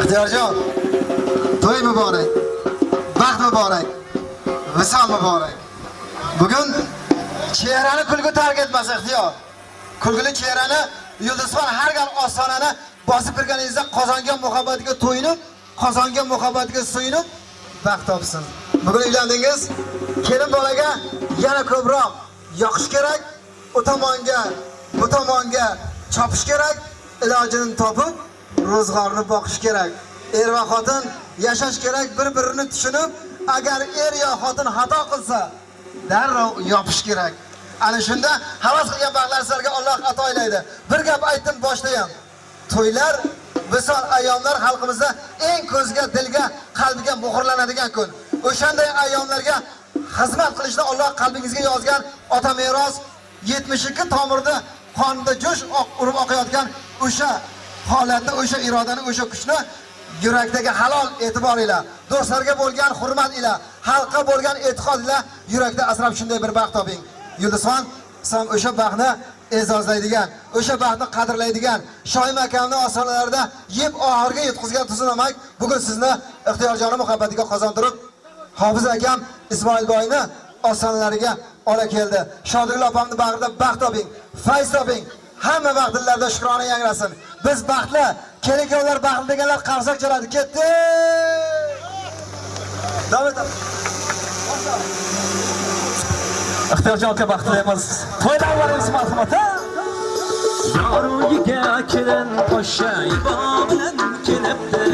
ixtiyorjon to'y muborak baxt muborak visol muborak. Bugun chehrani kulgi tark etmasa ixtiyor. Kulgili chehrani yulduzxon har gal ostonani bosib kirganingizda qozongan muhabbatiga to'yinib qozongan muhabbatiga suyinib baxt topsin. Bugun uylandingiz kelin bolaga yana ko'proq yoqish kerak u tomonga bu tomonga chopish kerak ilojini topib ro'zg'orni boqish kerak. Er va xotin yashash kerak bir birini tushunib agar er yo xotin xato qilsa darrov yopish kerak. Ana shunda havas qilgan baxtlar sizlarga Alloh ato aylaydi. Bir gap aytdim boshda ham to'ylar visol ayyomlar xalqimizda eng ko'zga dilga qalbiga muhrlanadigan kun. O'shanday ayyomlarga xizmat qilishni Alloh qalbingizga yozgan ota meros 72 tomirda qonda jo'sh urib oqayotgan o'sha holatda o'sha irodani o'sha kuchni yurakdagi halol e'tibor ila do'stlarga bo'lgan hurmat ila xalqqa bo'lgan e'tiqod ila yurakda asrab shunday bir baxt toping. Yulduzxon san o'sha baxtni e'zozlaydigan o'sha baxtni qadrlaydigan shoim akamni ostonalarida yeb oxirga yetkazgan tuzunamak bugun sizni ixtiyorjoni muhabbatiga qozontirib hofiz akam ismoilboyni ostonalariga ola keldi. Shodirgul opamni bag'rida baxt toping fayz toping. Hamma vaqt dillarda shukrona yangrasin. Biz baxtli kelin-kuyovlar baxtli deganlar qarsak chaladi. Ketdi. Davom etamiz ixtiyorjon aka baxtlaymiz. to'ydan boramiz marhamat Yorugiga kelin qo'sha ibo bilan kelibdi.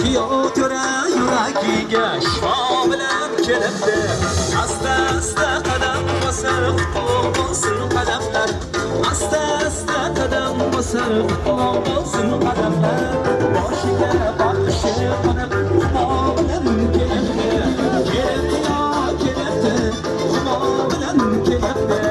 Kuyov ko'ra yuragiga shifo bilan kelibdi. Asta asta qadam bosar qutlug' bo'lsin qadamlar Asta asta qadam bosar qutlug' bo'lsin qadamlar Boshiga baxshi qonib humo bilan kelyapti Kelibdi yo kelyapti humo bilan kelibdi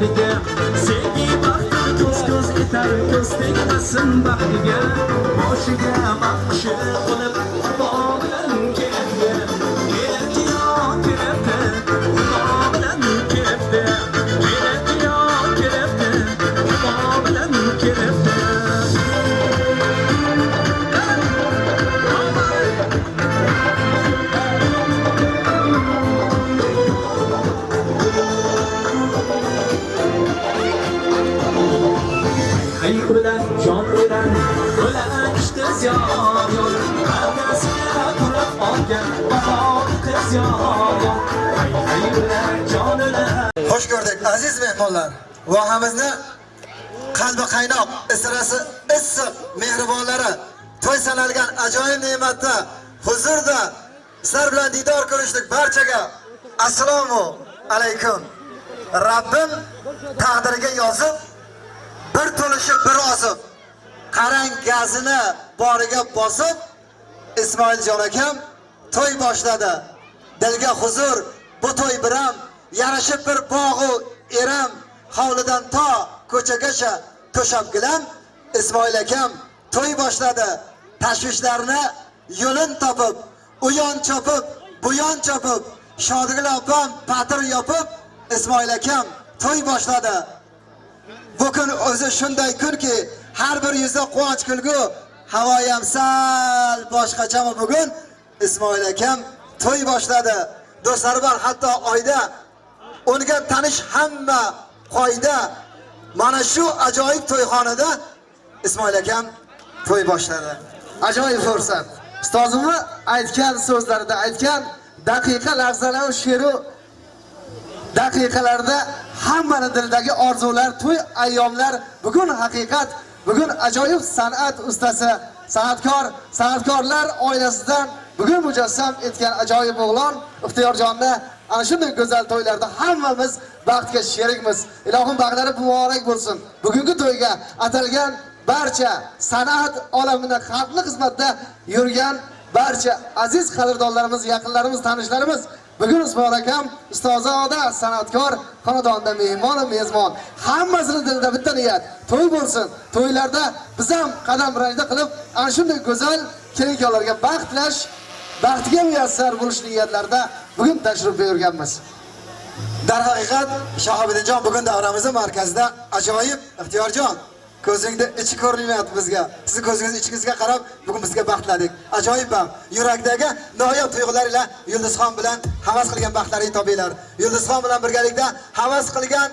baxtiga sevgi baxtim ko'z ko'z etar ko'z tegmasin baxtiga boshiga baxshi bo'lib aziz mehmonlar. Vohamizni qalbi qaynoq, israsi issiq mehribonlari to'y sanalgan ajoyib ne'matda, huzurda sizlar bilan diydor ko'rishdik barchaga. Assalomu alaykum. Rabbim taqdiriga yozib bir to'lishi bir ozib qarang gazini boriga bosib Ismoiljon akam to'y boshladi. Dilga huzur, bu to'y biram yarashib bir bog'u eram hovlidan to ko'chagacha to'shab gilam Ismoil akam to'y boshladi. Tashvishlarni yo'lin topib, u yon chopib, bu yon chopib, Shodigul opam patir yopib Ismoil akam to'y boshladi. Bu kun o'zi shunday kunki, har bir yuzda quvonch kulgu, havoyam sal boshqachami bugun Ismoil akam to'y boshladi. Do'stlari bor hatto oyda unga tanish hamma qoida mana shu ajoyib to'yxonada Ismoil akam to'y boshladi. Ajoyib fursat. Ustozimni aytgan so'zlarida aytgan daqiqa lahzalar she'ru daqiqalarda hammani dildagi orzular, to'y ayyomlar bugun haqiqat, bugun ajoyib san'at ustasi, san'atkor, san'atkorlar oilasidan bugun mujassam etgan ajoyib o'g'lon Ixtiyorjonni ana shunday go'zal to'ylarda hammamiz baxtga sherikmiz. Ilohim baxtlari muborak bo'lsin. Bugungi to'yga atalgan barcha san'at olamida xalqni xizmatda yurgan barcha aziz qadrdonlarimiz yaqinlarimiz tanishlarimiz. Bugun usmon akam ustozoda san'atkor xonadonda mehmonu mezbon. Hammasini dilida bitta niyat to'y bo'lsin. To'ylarda biz ham qadam rajda qilib ana shunday go'zal kelin kuyovlarga baxt tilash baxtiga muyassar bo'lish niyatlarida bugun tashrif buyurganmiz. Darhaqiqat shahobiddinjon bugun davramizni markazida ajoyib ixtiyorjon ko'zingda ichi ko'rinmayapti bizga. Sizni ko'zingiz ichingizga qarab bugun bizga baxtladik. Ajoyib baxt yurakdagi noyob tuyg'ular ila yulduzxon bilan havas qilgan baxtlaringni topinglar. Yulduzxon bilan birgalikda havas qilgan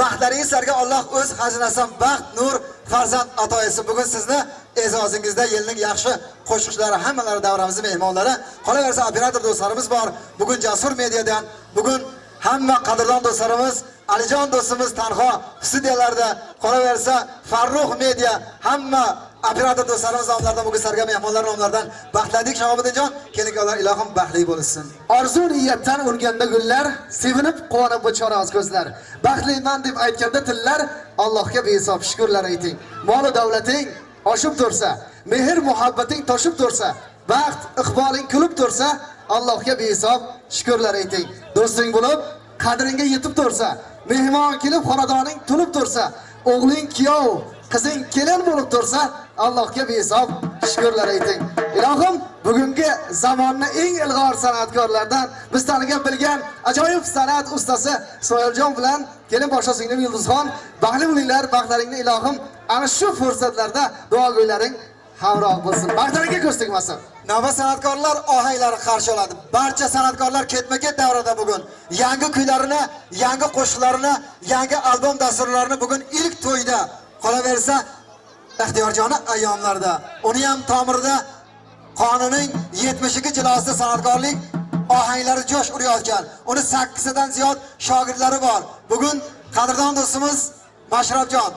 baxtlaringiz sizlarga Alloh o'z xazinasidan baxt nur farzand atoyisi bugun sizni e'zozingizda yilning yaxshi qo'shiqchilari hammalari davramizni mehmonlari. Qolaversa operator do'stlarimiz bor. Bugun jasur mediadan bugun hamma qadrdon do'stlarimiz alijon do'stimiz tanho studiyalarda. Qolaversa farruh media hamma operator do'stlarimiz nomlaridan bugun sarga mehmonlar nomlaridan baxtladik. Shahobiddinjon kelinkalar ilohim baxtli bo'lsin. Orzu niyatdan urganda gullar sevinib quvonib bo'choraz ko'zlar. Baxtliman deb aytganda tillar allohga behisob shukurlar ayting. Molu davlating oshib tursa mehr muhabbating toshib tursa baxt iqboling kulib tursa allohga behisob shukurlar ayting. Do'sting bo'lib qadringga yetib tursa mehmon kelib xonadoning to'lib tursa o'g'ling kuyov qizing kelin bo'lib tursa allohga behisob shukurlar ayting. Ilohim bugungi zamonni eng ilg'or san'atkorlaridan biz tanigan bilgan ajoyib san'at ustasi soyiljon bilan kelin boshqa singlim yulduzxon baxtli bo'linglar baxtlaringni ilohim ana shu fursatlarda duogo'ylaring hamroh bo'lsin. Baxtlaringga ko'z tegmasin navbat san'atkorlar ohanglari qarshi oladi. Barcha san'atkorlar ketma ket davrada bugun yangi kuylarini yangi qo'shiqlarini yangi albom dasturlarini bugun ilk to'yda qolaversa ixtiyorjoni ayyomlarda. Uni ham tomirida qonining 70 jilosida san'atkorlik ohanglari jo'sh urayotgan. Uni 8 dan ziyod shogirdlari bor. Bugun qadrdon do'stimiz mashrabjon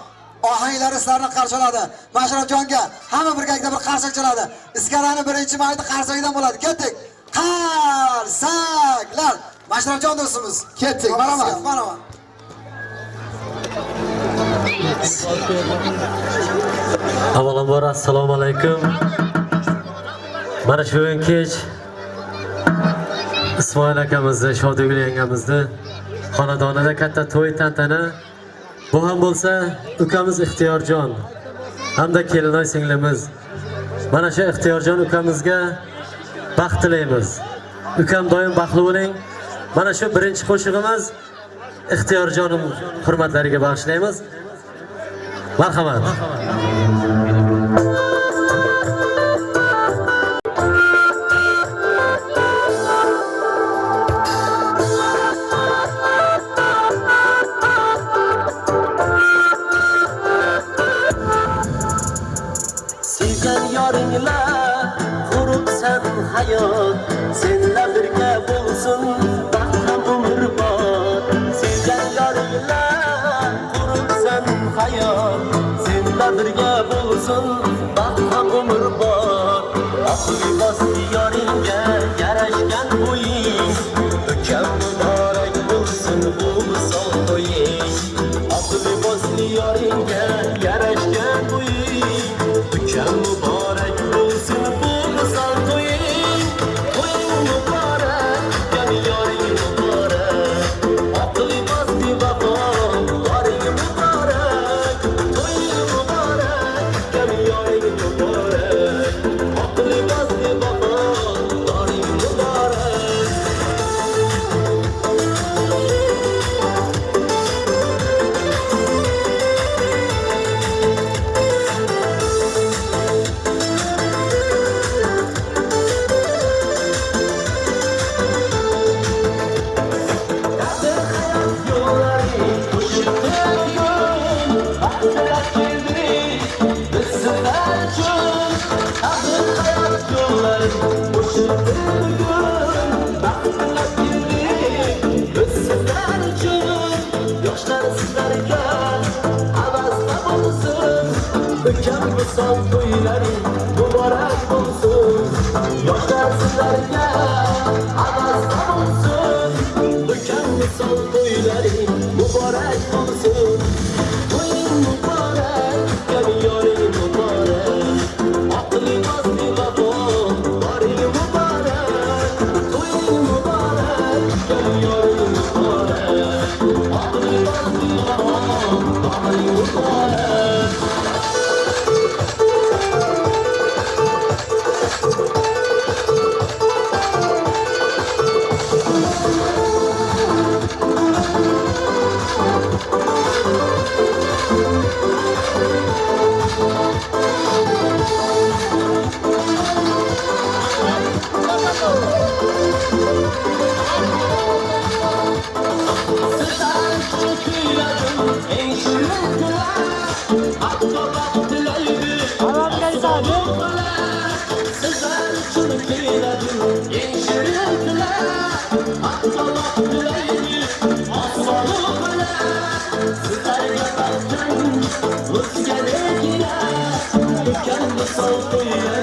ohanglari sizlarni qarshi oladi mashrabjonga hamma birgalikda bir qarsak chaladi. Iskarani birinchi mayda qarsagidan bo'ladi. Ketdik. Qarsaklar! Mashrabjon do'stimiz. Ketdik. Marhamat marhamat avvalambor assalomu alaykum. Mana shu bugun kech ismoil akamizni shodigul yangamizni xonadonida katta to'y tantana. Bu ham bo'lsa ukamiz ixtiyorjon. Hamda kelinoy singlimiz. Mana shu ixtiyorjon ukamizga baxt tilaymiz. Ukam doim baxtli bo'ling. Mana shu birinchi qo'shig'imiz ixtiyorjonim hurmatlariga bag'ishlaymiz. Marhamat Sevgan yoringla quribsan hayot senlar birga bo'lsin. Aslı bastı yarın gel Son to'ylaring muborak bo'lsin Yoshlar sizlarga havasda bo'lsin son to'ylaring 周周